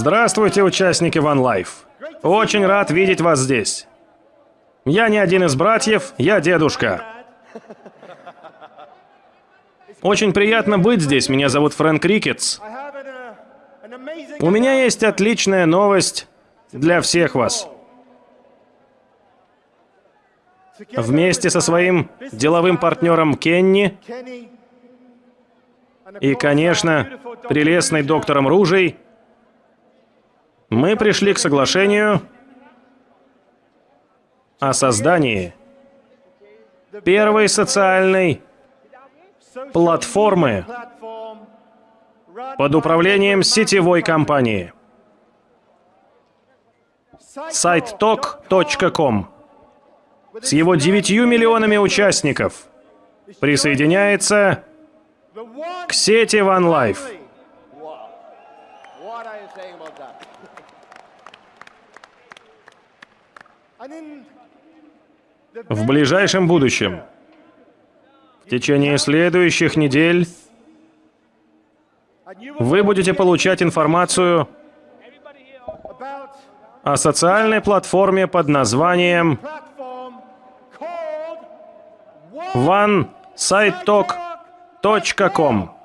Здравствуйте, участники One Life. Очень рад видеть вас здесь. Я не один из братьев, я дедушка. Очень приятно быть здесь. Меня зовут Фрэнк Рикетс. У меня есть отличная новость для всех вас. Вместе со своим деловым партнером Кенни и, конечно, прелестной доктором Ружей, мы пришли к соглашению о создании первой социальной платформы под управлением сетевой компании. Сайт talk.com с его 9 миллионами участников присоединяется к сети OneLife. В ближайшем будущем, в течение следующих недель, вы будете получать информацию о социальной платформе под названием onesitetalk.com.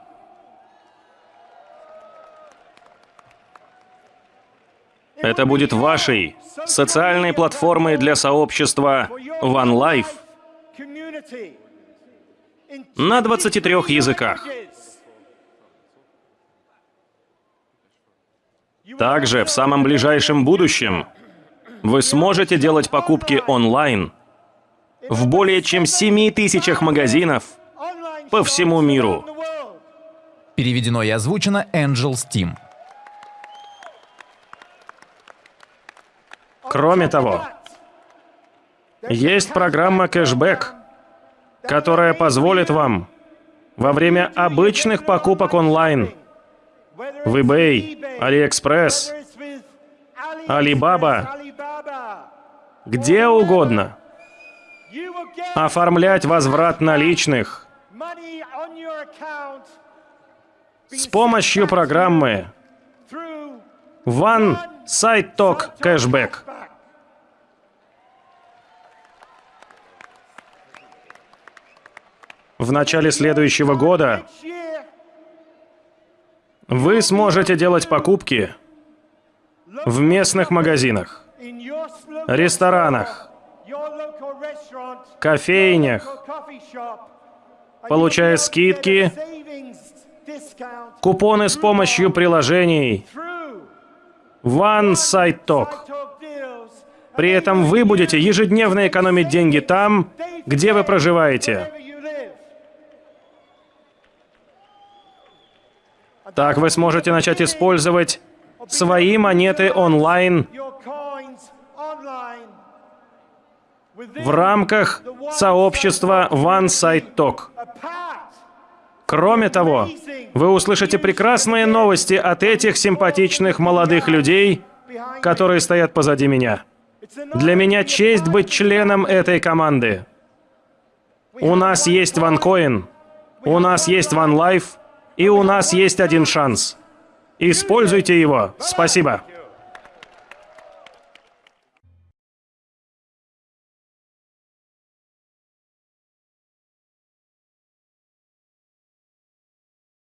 Это будет вашей социальной платформой для сообщества OneLife на 23 языках. Также в самом ближайшем будущем вы сможете делать покупки онлайн в более чем 7 тысячах магазинов по всему миру. Переведено и озвучено Angel Steam. Кроме того, есть программа кэшбэк, которая позволит вам во время обычных покупок онлайн в eBay, AliExpress, Alibaba, где угодно, оформлять возврат наличных с помощью программы One Site Talk Cashback. В начале следующего года вы сможете делать покупки в местных магазинах, ресторанах, кофейнях, получая скидки, купоны с помощью приложений One Site Talk. При этом вы будете ежедневно экономить деньги там, где вы проживаете. Так вы сможете начать использовать свои монеты онлайн в рамках сообщества One Side Talk. Кроме того, вы услышите прекрасные новости от этих симпатичных молодых людей, которые стоят позади меня. Для меня честь быть членом этой команды. У нас есть OneCoin, у нас есть OneLife, и у нас есть один шанс. Используйте его. Спасибо.